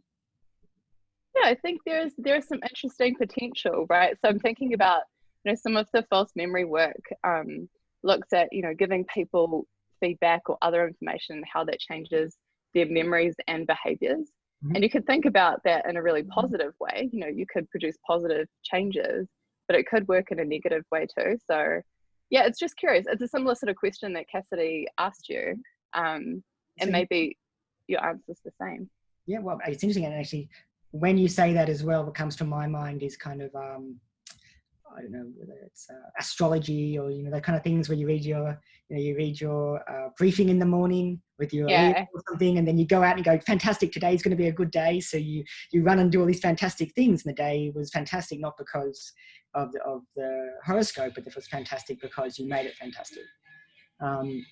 Speaker 6: Yeah, I think there's there's some interesting potential, right? So I'm thinking about you know some of the false memory work um, looks at you know giving people feedback or other information how that changes their memories and behaviors. Mm-hmm. And you could think about that in a really positive way. You know, you could produce positive changes, but it could work in a negative way too. So yeah, it's just curious. It's a similar sort of question that Cassidy asked you. Um, and maybe your answer's the same.
Speaker 3: Yeah, well, it's interesting. And actually, when you say that as well, what comes to my mind is kind of, um, I don't know whether it's uh, astrology or you know the kind of things where you read your you know you read your uh, briefing in the morning with your
Speaker 6: Yeah.
Speaker 3: or something, and then you go out and go, fantastic, today's going to be a good day. So you you run and do all these fantastic things, and the day was fantastic not because of the, of the horoscope, but it was fantastic because you made it fantastic. Um,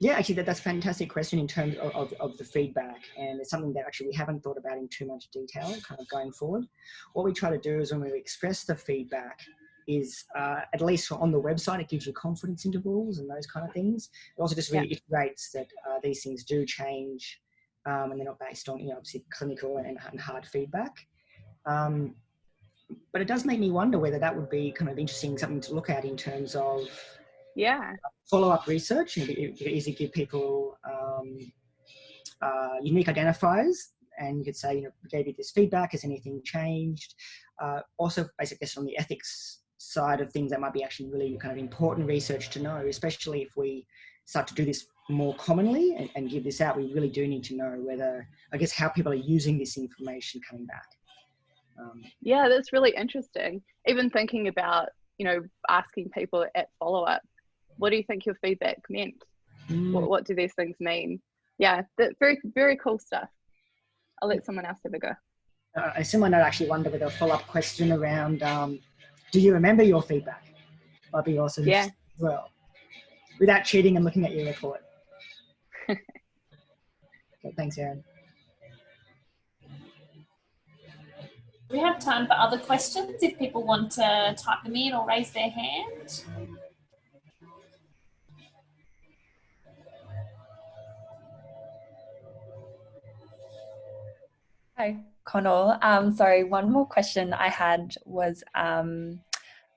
Speaker 3: yeah, actually, that, that's a fantastic question in terms of, of, of the feedback, and it's something that actually we haven't thought about in too much detail, kind of going forward. What we try to do is when we express the feedback, is uh, at least on the website, it gives you confidence intervals and those kind of things. It also just reiterates that uh, these things do change, um, and they're not based on you know obviously clinical and, and hard feedback. Um, but it does make me wonder whether that would be kind of interesting, something to look at in terms of
Speaker 6: Yeah.
Speaker 3: follow-up research and you could easily give people um, uh, unique identifiers and you could say, you know, we gave you this feedback, has anything changed? Uh, also, basically, on the ethics side of things, that might be actually really kind of important research to know, especially if we start to do this more commonly and, and give this out, we really do need to know whether, I guess, how people are using this information coming back. Um,
Speaker 6: Yeah, that's really interesting. Even thinking about, you know, asking people at follow up, what do you think your feedback meant?
Speaker 3: mm,
Speaker 6: What, what do these things mean? Yeah, that very, very cool stuff. I'll let someone else have a go.
Speaker 3: uh, a similar note, actually, wonder with a follow-up question around, um, do you remember your feedback? Might be awesome
Speaker 6: Yeah.
Speaker 3: as well. Without cheating and looking at your report. Okay, thanks, Erin.
Speaker 1: Do we have time for other questions if people want to type them in or raise their hand?
Speaker 5: Hi, Conal. Um, sorry, one more question I had was um,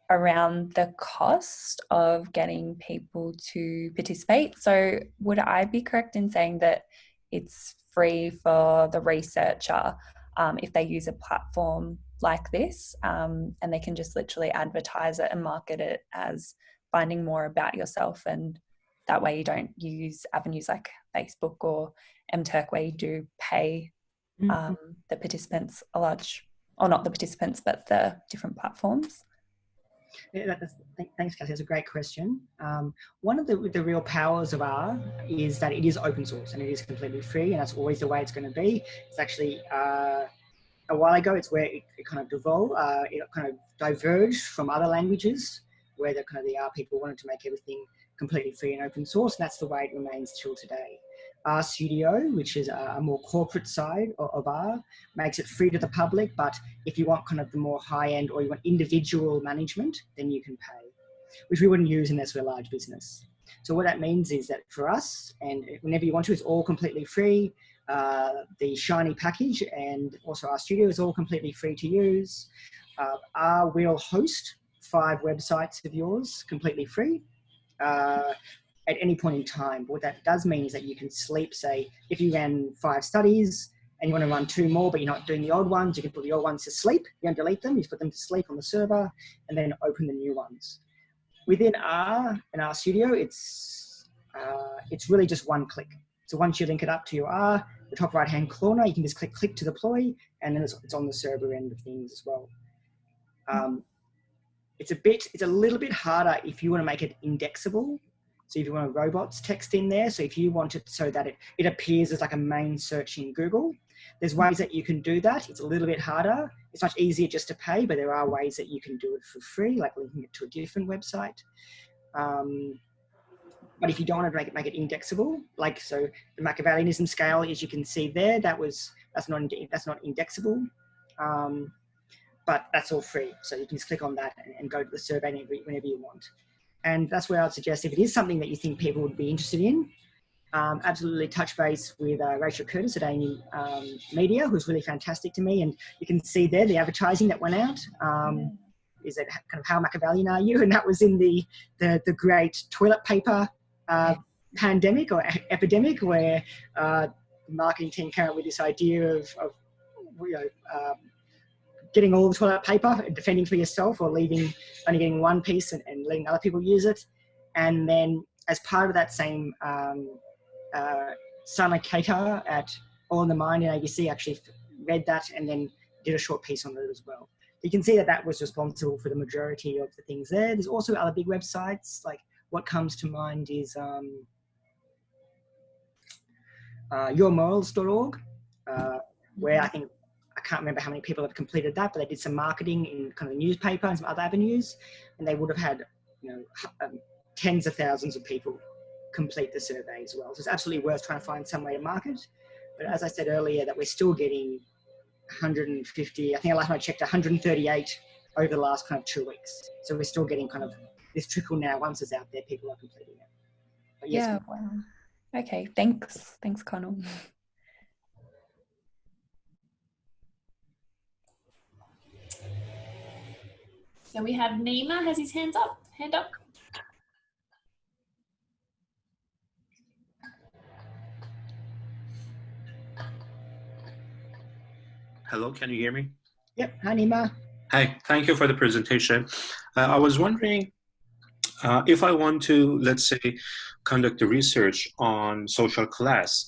Speaker 5: around the cost of getting people to participate. So, would I be correct in saying that it's free for the researcher um, if they use a platform like this um, and they can just literally advertise it and market it as finding more about yourself and that way you don't use avenues like Facebook or MTurk where you do pay um, the participants a large, or not the participants, but the different platforms?
Speaker 3: Yeah, thanks, Cassie. That's a great question. Um, one of the, the real powers of R is that it is open source and it is completely free, and that's always the way it's going to be. It's actually uh, a while ago, it's where it, it kind of devolved, uh, it kind of diverged from other languages, where the kind of the R people wanted to make everything completely free and open source, and that's the way it remains till today. RStudio, which is a, more corporate side of, of R, makes it free to the public, but if you want kind of the more high end or you want individual management, then you can pay, which we wouldn't use unless we're a large business. So what that means is that for us, and whenever you want to, it's all completely free. Uh, the Shiny package and also RStudio is all completely free to use. Uh, R will host five websites of yours completely free. Uh, at any point in time. What that does mean is that you can sleep, say, if you ran five studies and you want to run two more, but you're not doing the old ones, you can put the old ones to sleep. You don't delete them, you put them to sleep on the server and then open the new ones. Within R and RStudio, it's, uh, it's really just one click. So once you link it up to your R, the top right hand corner, you can just click click to deploy and then it's, it's on the server end of things as well. Um, it's a bit, it's a little bit harder if you want to make it indexable so if you want a robots text in there, so if you want it so that it, it appears as like a main search in Google, there's ways that you can do that. It's a little bit harder. It's much easier just to pay, but there are ways that you can do it for free, like linking it to a different website. Um, but if you don't want to make it, make it indexable, like so the Machiavellianism scale, as you can see there, that was, that's not, that's not indexable. Um, but that's all free. So you can just click on that and, and go to the survey whenever you want. And that's where I'd suggest if it is something that you think people would be interested in, um, absolutely touch base with uh, Rachel Curtis at Amy um, Media, who's really fantastic to me. And you can see there the advertising that went out. Um, is it kind of how Machiavellian are you? And that was in the the, the great toilet paper uh, pandemic or epidemic, where uh, the marketing team came up with this idea of, of you know, um, getting all the toilet paper and defending for yourself or leaving only getting one piece and, and letting other people use it. And then as part of that same, um, uh, Sana Qadar at All in the Mind in ABC actually read that and then did a short piece on it as well. you can see that that was responsible for the majority of the things there. There's also other big websites, like what comes to mind is um, uh, yourmorals.org, uh, where I think, I can't remember how many people have completed that, but they did some marketing in kind of the newspaper and some other avenues, and they would have had, you know, um, tens of thousands of people complete the survey as well. So it's absolutely worth trying to find some way to market. But as I said earlier, that we're still getting 150, I think last time I checked 138 over the last kind of two weeks. So we're still getting kind of this trickle now. Once it's out there, people are completing it.
Speaker 5: But yes, yeah, wow. Okay, thanks. Thanks, Conal.
Speaker 1: So we have Nima has his hands up, hand up.
Speaker 7: Hello, can you hear me?
Speaker 3: Yep, hi Nima.
Speaker 7: Hi, thank you for the presentation. Uh, I was wondering uh, if I want to, let's say, conduct a research on social class,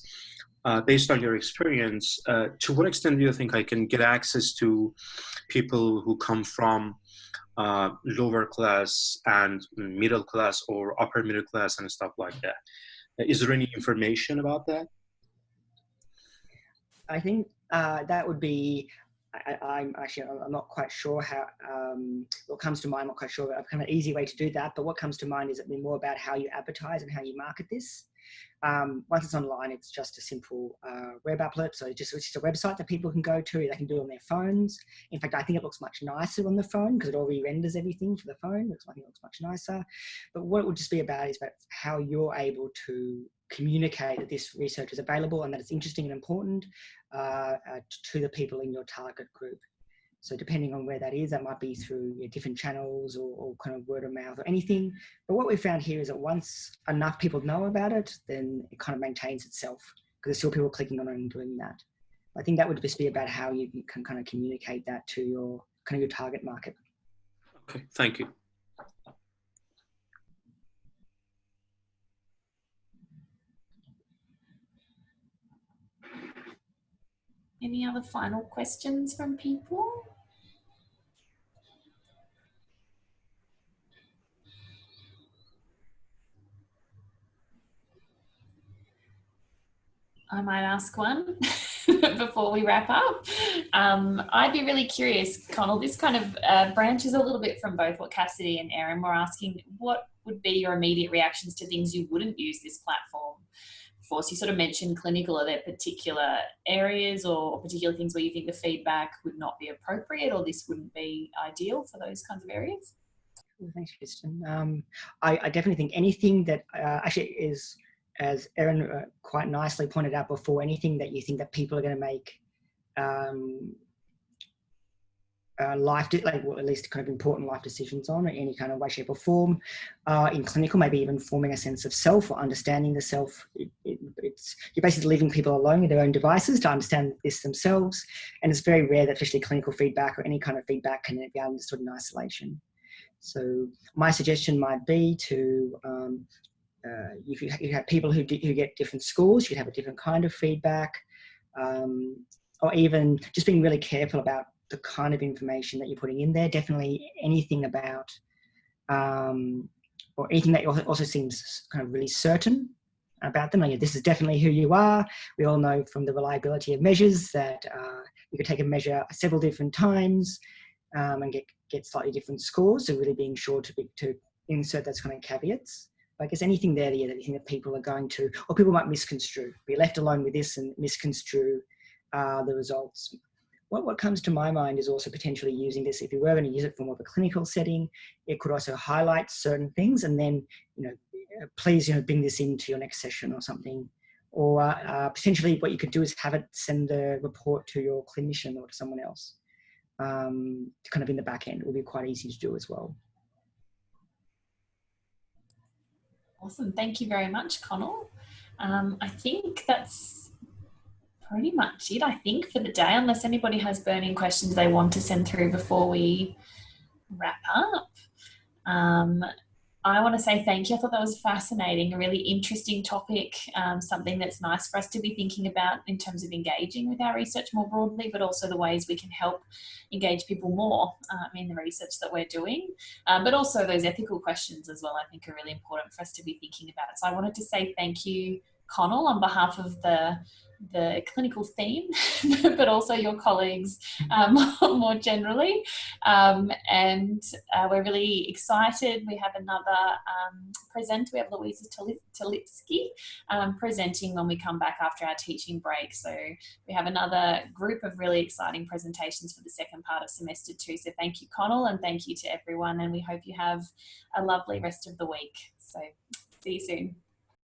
Speaker 7: uh, based on your experience, uh, to what extent do you think I can get access to people who come from uh, lower class and middle class or upper middle class and stuff like that? Is there any information about that?
Speaker 3: I think uh, that would be I, am actually I'm not quite sure how um, what comes to mind. I'm not quite sure I've kind of easy way to do that. But what comes to mind is it be more about how you advertise and how you market this. Um, once it's online, it's just a simple uh, web applet. So it's just, it's just a website that people can go to. They can do it on their phones. In fact, I think it looks much nicer on the phone because it already renders everything for the phone. Looks, I think it looks much nicer. But what it would just be about is about how you're able to communicate that this research is available and that it's interesting and important uh, uh, to the people in your target group. So depending on where that is, that might be through you know, different channels or, or, kind of word of mouth or anything. But what we found here is that once enough people know about it, then it kind of maintains itself because there's still people clicking on it and doing that. I think that would just be about how you can kind of communicate that to your kind of your target market.
Speaker 7: Okay, thank you.
Speaker 1: Any other final questions from people? I might ask one before we wrap up. Um, I'd be really curious, Conal, this kind of uh, branches a little bit from both what Cassidy and Erin were asking. What would be your immediate reactions to things you wouldn't use this platform for? So you sort of mentioned clinical. Are there particular areas or particular things where you think the feedback would not be appropriate or this wouldn't be ideal for those kinds of areas?
Speaker 3: Thanks, Kristen. Um, I, I, definitely think anything that uh, actually is, as Erin uh, quite nicely pointed out before, anything that you think that people are going to make um, uh, life, like well, at least kind of important life decisions on in any kind of way, shape or form. Uh, in clinical, maybe even forming a sense of self or understanding the self. It, it, it's You're basically leaving people alone with their own devices to understand this themselves. And it's very rare that especially clinical feedback or any kind of feedback can be understood in isolation. So my suggestion might be to, um, uh, if you, you have people who, who get different scores, you have a different kind of feedback. Um, or even just being really careful about the kind of information that you're putting in there. Definitely anything about, um, or anything that also seems kind of really certain about them. Like, this is definitely who you are. We all know from the reliability of measures that uh, you could take a measure several different times um, and get, get slightly different scores. So really being sure to, be, to insert those kind of caveats. I guess anything there that you think that people are going to, or people might misconstrue, be left alone with this and misconstrue uh, the results what, what comes to my mind is also potentially using this, if you were going to use it for more of a clinical setting, it could also highlight certain things and then, you know, uh, please, you know, bring this into your next session or something. Or uh, potentially what you could do is have it send the report to your clinician or to someone else. Um, kind of in the back end, it will be quite easy to do as well.
Speaker 1: Awesome. Thank you very much, Conal. Um, I think that's pretty much it, I think, for the day, unless anybody has burning questions they want to send through before we wrap up. Um, I want to say thank you. I thought that was fascinating, a really interesting topic, um, something that's nice for us to be thinking about in terms of engaging with our research more broadly, but also the ways we can help engage people more um, in the research that we're doing. Um, but also those ethical questions as well, I think are really important for us to be thinking about. So I wanted to say thank you, Conal, on behalf of the the clinical theme, but also your colleagues um, more generally. Um, and uh, we're really excited. We have another um, presenter. We have Louisa Talitsky um, presenting when we come back after our teaching break. So we have another group of really exciting presentations for the second part of semester two. So thank you, Conal, and thank you to everyone. And we hope you have a lovely rest of the week. So see you soon.